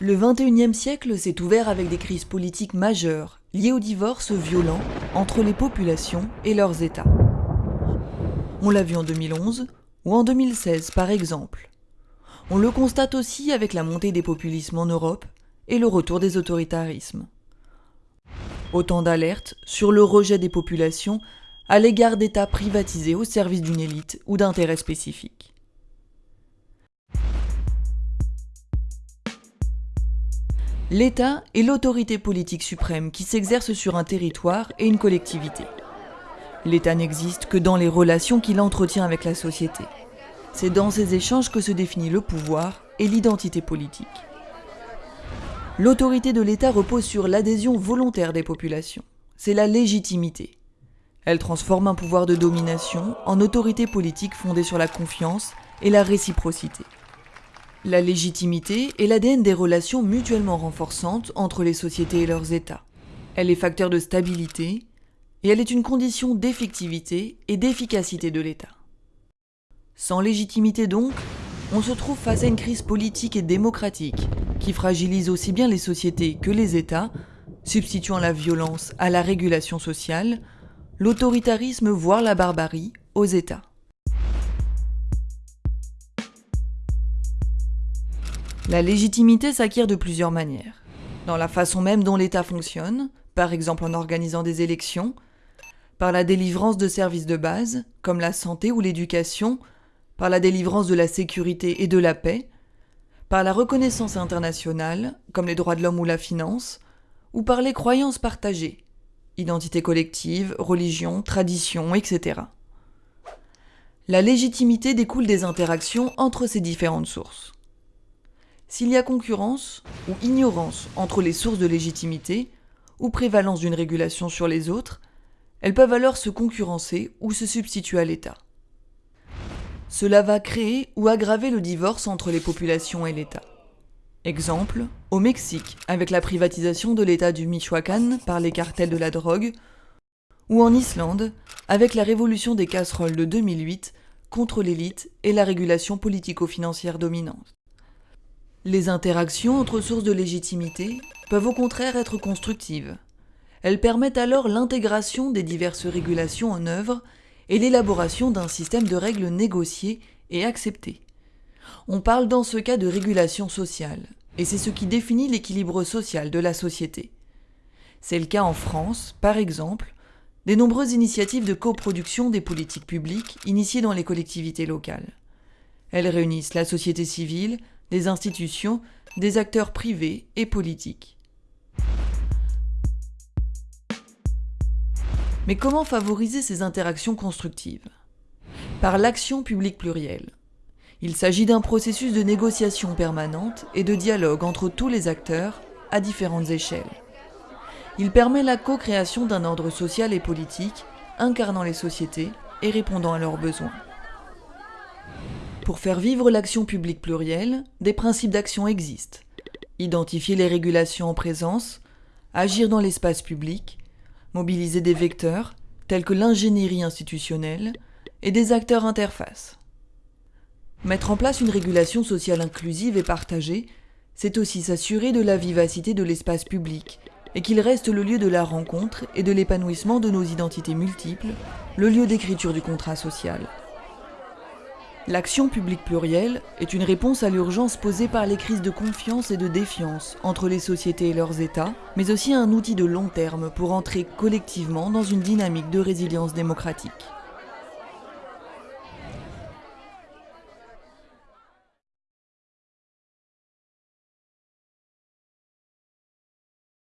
Le XXIe siècle s'est ouvert avec des crises politiques majeures liées au divorce violent entre les populations et leurs États. On l'a vu en 2011 ou en 2016 par exemple. On le constate aussi avec la montée des populismes en Europe et le retour des autoritarismes. Autant d'alertes sur le rejet des populations à l'égard d'États privatisés au service d'une élite ou d'intérêts spécifiques. L'État est l'autorité politique suprême qui s'exerce sur un territoire et une collectivité. L'État n'existe que dans les relations qu'il entretient avec la société. C'est dans ces échanges que se définit le pouvoir et l'identité politique. L'autorité de l'État repose sur l'adhésion volontaire des populations. C'est la légitimité. Elle transforme un pouvoir de domination en autorité politique fondée sur la confiance et la réciprocité. La légitimité est l'ADN des relations mutuellement renforçantes entre les sociétés et leurs États. Elle est facteur de stabilité et elle est une condition d'effectivité et d'efficacité de l'État. Sans légitimité donc, on se trouve face à une crise politique et démocratique qui fragilise aussi bien les sociétés que les États, substituant la violence à la régulation sociale, l'autoritarisme voire la barbarie aux États. La légitimité s'acquiert de plusieurs manières. Dans la façon même dont l'État fonctionne, par exemple en organisant des élections, par la délivrance de services de base, comme la santé ou l'éducation, par la délivrance de la sécurité et de la paix, par la reconnaissance internationale, comme les droits de l'homme ou la finance, ou par les croyances partagées, identité collective, religion, tradition, etc. La légitimité découle des interactions entre ces différentes sources. S'il y a concurrence ou ignorance entre les sources de légitimité, ou prévalence d'une régulation sur les autres, elles peuvent alors se concurrencer ou se substituer à l'État. Cela va créer ou aggraver le divorce entre les populations et l'État. Exemple, au Mexique, avec la privatisation de l'État du Michoacán par les cartels de la drogue, ou en Islande, avec la révolution des casseroles de 2008 contre l'élite et la régulation politico-financière dominante. Les interactions entre sources de légitimité peuvent au contraire être constructives. Elles permettent alors l'intégration des diverses régulations en œuvre et l'élaboration d'un système de règles négociées et acceptées. On parle dans ce cas de régulation sociale, et c'est ce qui définit l'équilibre social de la société. C'est le cas en France, par exemple, des nombreuses initiatives de coproduction des politiques publiques initiées dans les collectivités locales. Elles réunissent la société civile, des institutions, des acteurs privés et politiques. Mais comment favoriser ces interactions constructives? Par l'action publique plurielle. Il s'agit d'un processus de négociation permanente et de dialogue entre tous les acteurs à différentes échelles. Il permet la co-création d'un ordre social et politique incarnant les sociétés et répondant à leurs besoins. Pour faire vivre l'action publique plurielle, des principes d'action existent. Identifier les régulations en présence, agir dans l'espace public, mobiliser des vecteurs, tels que l'ingénierie institutionnelle, et des acteurs interfaces. Mettre en place une régulation sociale inclusive et partagée, c'est aussi s'assurer de la vivacité de l'espace public, et qu'il reste le lieu de la rencontre et de l'épanouissement de nos identités multiples, le lieu d'écriture du contrat social. L'action publique plurielle est une réponse à l'urgence posée par les crises de confiance et de défiance entre les sociétés et leurs États, mais aussi un outil de long terme pour entrer collectivement dans une dynamique de résilience démocratique.